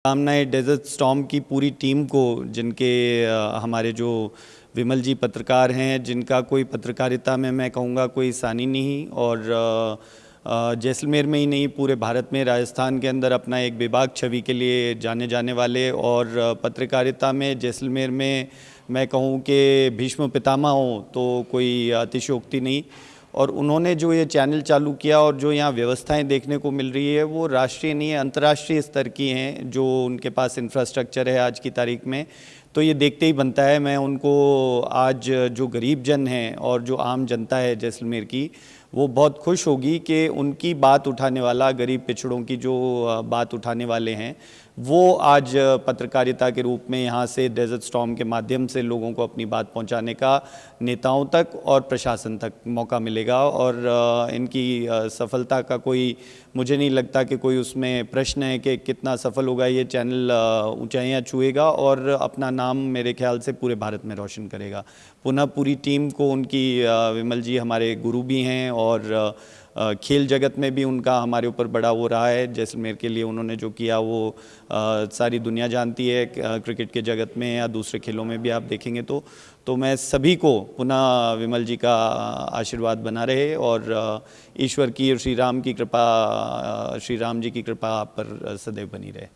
शुभकामनाएँ desert storm की पूरी टीम को, जिनके हमारे जो विमल जी पत्रकार हैं, जिनका कोई पत्रकारिता में मैं कहूँगा कोई सानी नहीं, और जैसलमेर में ही नहीं, पूरे भारत में, राजस्थान के अंदर अपना एक विभाग छवि के लिए जाने जाने वाले, और पत्रकारिता में जैसलमेर में मैं कहूँ कि भीष्म पितामह हो तो कोई अतिशोक्ति नहीं। और उन्होंने जो ये चैनल चालू किया और जो यहाँ व्यवस्थाएँ देखने को मिल रही है, वो राष्ट्रीय नहीं है, अंतर्राष्ट्रीय स्तर की हैं, जो उनके पास इंफ्रास्ट्रक्चर है आज की तारीख में। तो ये देखते ही बनता है, मैं उनको आज जो गरीब जन हैं और जो आम जनता है जैसलमेर की, वो बहुत खुश होगी कि उनकी बात उठाने वाला, गरीब पिछड़ों की जो बात उठाने वाले हैं, वो आज पत्रकारिता के रूप में यहाँ से डेजर्ट स्टॉम के माध्यम से लोगों को अपनी बात पहुँचाने का नेताओं तक और प्रशासन तक मौका मिलेगा और इनकी सफलता का कोई, मुझे नहीं लगता कि कोई उसमें प्रश्न है कि कितना सफल होगा ये चैनल ऊँचाइयाँ छुएगा और अपना नाम मेरे ख्याल से पूरे भारत में रोशन करेगा। पुनः पूरी टीम को उनकी विमल जी हमारे गुरु भी हैं और खेल जगत में भी उनका हमारे ऊपर बड़ा वो रहा है। जैसलमेर के लिए उन्होंने जो किया वो सारी दुनिया जानती है क्रिकेट के जगत में या दूसरे खेलों में भी आप देखेंगे तो तो मैं सभी को पुनः विमल जी का आशीर्वाद बना रहे और ईश्वर की और श्री राम की कृपा श्री राम जी की कृपा आप पर सदैव बनी रहे।